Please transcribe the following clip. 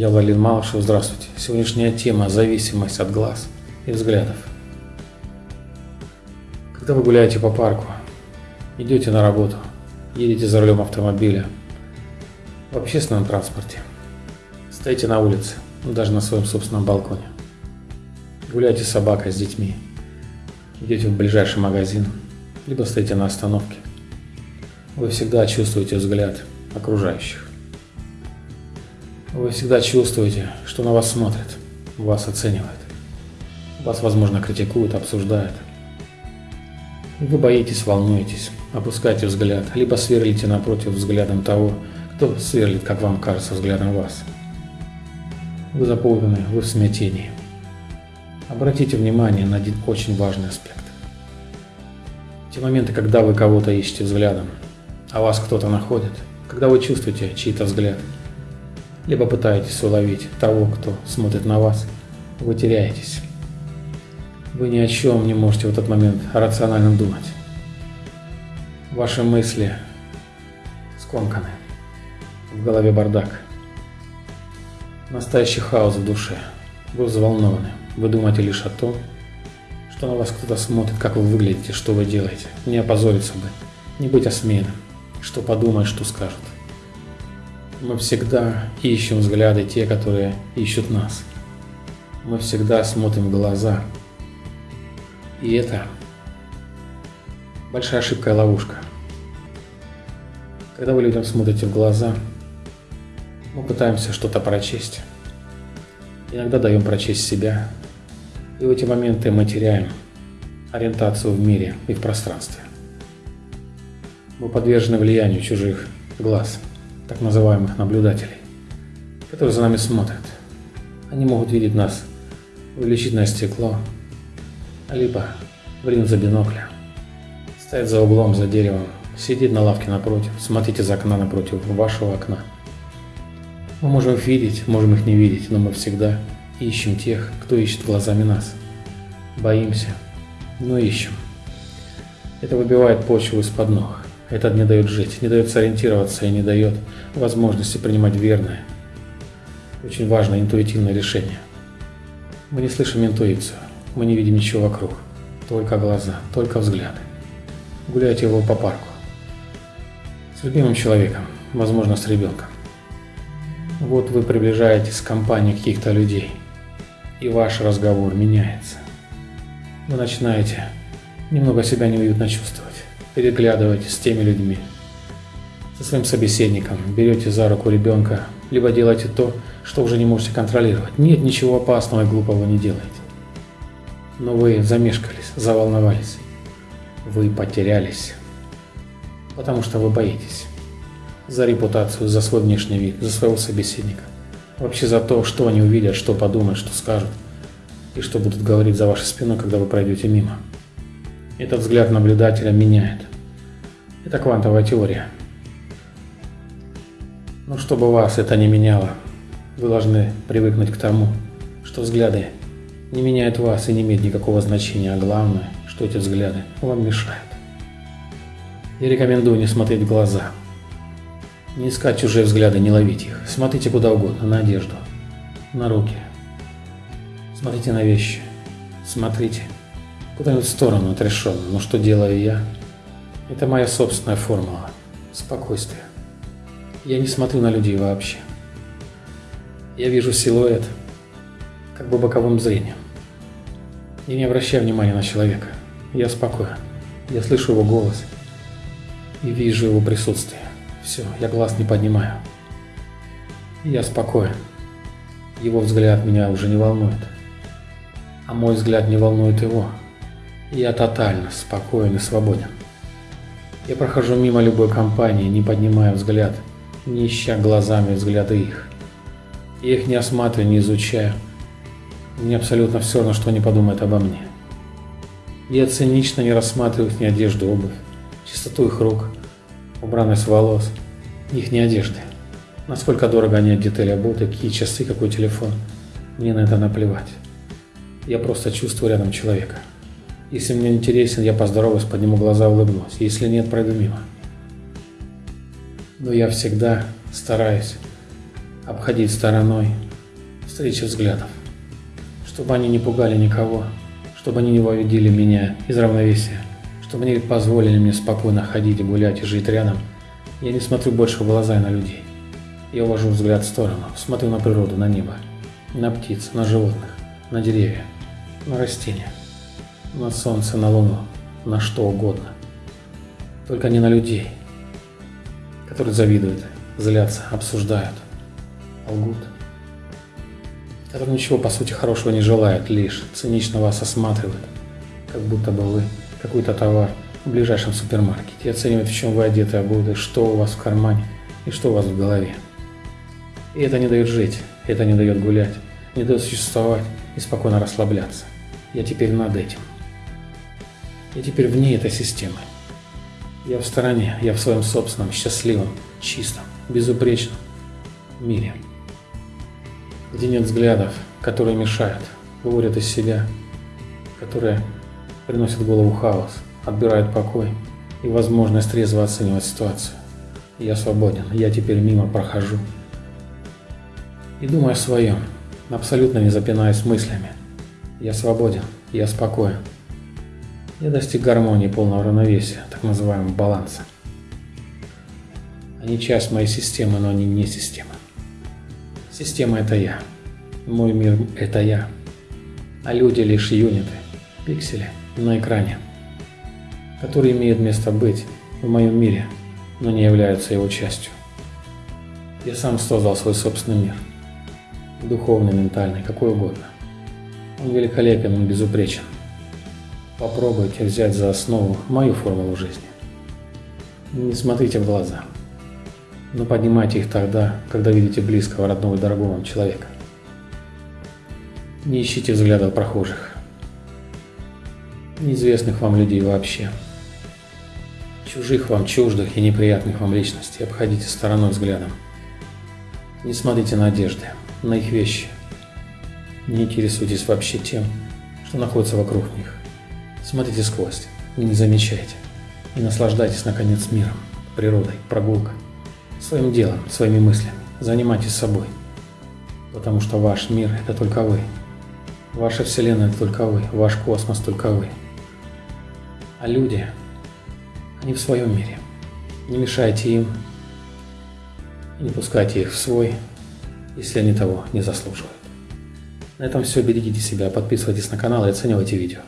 Я Валерий Малышев, здравствуйте. Сегодняшняя тема – зависимость от глаз и взглядов. Когда вы гуляете по парку, идете на работу, едете за рулем автомобиля, в общественном транспорте, стоите на улице, ну, даже на своем собственном балконе, гуляете с собакой, с детьми, идете в ближайший магазин, либо стоите на остановке, вы всегда чувствуете взгляд окружающих. Вы всегда чувствуете, что на вас смотрят, вас оценивают. Вас, возможно, критикуют, обсуждают. И вы боитесь, волнуетесь, опускаете взгляд, либо сверлите напротив взглядом того, кто сверлит, как вам кажется, взглядом вас. Вы заполнены, вы в смятении. Обратите внимание на один очень важный аспект. Те моменты, когда вы кого-то ищете взглядом, а вас кто-то находит, когда вы чувствуете чей-то взгляд – либо пытаетесь уловить того, кто смотрит на вас, вы теряетесь. Вы ни о чем не можете в этот момент рационально думать. Ваши мысли скомканы, в голове бардак. Настоящий хаос в душе. Вы взволнованы. Вы думаете лишь о том, что на вас кто-то смотрит, как вы выглядите, что вы делаете. Не опозориться бы, не быть осмеянным, что подумают, что скажут. Мы всегда ищем взгляды те, которые ищут нас. Мы всегда смотрим в глаза. И это большая ошибка и ловушка. Когда вы людям смотрите в глаза, мы пытаемся что-то прочесть. Иногда даем прочесть себя. И в эти моменты мы теряем ориентацию в мире и в пространстве. Мы подвержены влиянию чужих глаз – так называемых наблюдателей, которые за нами смотрят. Они могут видеть нас в увеличительное стекло, либо в линзу бинокля, стоять за углом, за деревом, сидеть на лавке напротив, смотреть из окна напротив вашего окна. Мы можем их видеть, можем их не видеть, но мы всегда ищем тех, кто ищет глазами нас. Боимся, но ищем. Это выбивает почву из-под ног. Это не дает жить, не дает сориентироваться и не дает возможности принимать верное, очень важное интуитивное решение. Мы не слышим интуицию, мы не видим ничего вокруг, только глаза, только взгляды. Гуляйте его по парку. С любимым человеком, возможно, с ребенком. Вот вы приближаетесь к компании каких-то людей, и ваш разговор меняется. Вы начинаете немного себя неуютно чувствовать переглядываете с теми людьми, со своим собеседником, берете за руку ребенка, либо делаете то, что уже не можете контролировать. Нет ничего опасного и глупого не делаете. Но вы замешкались, заволновались. Вы потерялись. Потому что вы боитесь. За репутацию, за свой внешний вид, за своего собеседника. Вообще за то, что они увидят, что подумают, что скажут. И что будут говорить за вашей спиной, когда вы пройдете мимо. Этот взгляд наблюдателя меняет. Это квантовая теория. Но чтобы вас это не меняло, вы должны привыкнуть к тому, что взгляды не меняют вас и не имеют никакого значения, а главное, что эти взгляды вам мешают. Я рекомендую не смотреть в глаза, не искать чужие взгляды, не ловить их. Смотрите куда угодно, на одежду, на руки. Смотрите на вещи. Смотрите куда-нибудь в сторону отрешенно. Но что делаю я? Это моя собственная формула. Спокойствие. Я не смотрю на людей вообще. Я вижу силуэт, как бы боковым зрением. Я не обращаю внимания на человека. Я спокоен. Я слышу его голос и вижу его присутствие. Все, я глаз не поднимаю. Я спокоен. Его взгляд меня уже не волнует. А мой взгляд не волнует его. Я тотально спокоен и свободен. Я прохожу мимо любой компании, не поднимая взгляд, не ища глазами взгляды их. Я их не осматриваю, не изучаю. Мне абсолютно все равно, что они подумают обо мне. Я цинично не рассматриваю их ни одежду, обувь, чистоту их рук, убранность волос, их не одежды. Насколько дорого они одеты или обуты, какие часы, какой телефон. Мне на это наплевать. Я просто чувствую рядом человека. Если мне интересен, я поздороваюсь, подниму глаза, улыбнусь. Если нет, пройду мимо. Но я всегда стараюсь обходить стороной встречи взглядов, чтобы они не пугали никого, чтобы они не выводили меня из равновесия, чтобы они позволили мне спокойно ходить, гулять и жить рядом. Я не смотрю больше в глаза и на людей. Я увожу взгляд в сторону, смотрю на природу, на небо, на птиц, на животных, на деревья, на растения, на солнце, на луну, на что угодно. Только не на людей, которые завидуют, злятся, обсуждают, лгут, которые ничего по сути хорошего не желают, лишь цинично вас осматривают, как будто бы вы какой-то товар в ближайшем супермаркете и оценивают, в чем вы одеты, обуты, что у вас в кармане и что у вас в голове. И это не дает жить, это не дает гулять, не дает существовать и спокойно расслабляться. Я теперь над этим. Я теперь вне этой системы. Я в стороне, я в своем собственном, счастливом, чистом, безупречном мире, где нет взглядов, которые мешают, выводят из себя, которые приносят в голову хаос, отбирают покой и возможность трезво оценивать ситуацию. Я свободен, я теперь мимо прохожу, и думаю о своем, абсолютно не запинаясь мыслями. Я свободен, я спокоен. Я достиг гармонии полного равновесия, так называемого баланса. Они часть моей системы, но они не система. Система – это я. Мой мир – это я. А люди – лишь юниты, пиксели на экране, которые имеют место быть в моем мире, но не являются его частью. Я сам создал свой собственный мир – духовный, ментальный, какой угодно. Он великолепен, он безупречен. Попробуйте взять за основу мою формулу жизни. Не смотрите в глаза, но поднимайте их тогда, когда видите близкого, родного и дорогого вам человека. Не ищите взглядов прохожих, неизвестных вам людей вообще, чужих вам, чуждых и неприятных вам личностей обходите стороной взглядом. Не смотрите на одежды, на их вещи. Не интересуйтесь вообще тем, что находится вокруг них. Смотрите сквозь, не замечайте. И наслаждайтесь, наконец, миром, природой, прогулкой, своим делом, своими мыслями. Занимайтесь собой. Потому что ваш мир – это только вы. Ваша Вселенная – это только вы. Ваш космос – только вы. А люди, они в своем мире. Не мешайте им, не пускайте их в свой, если они того не заслуживают. На этом все. Берегите себя, подписывайтесь на канал и оценивайте видео.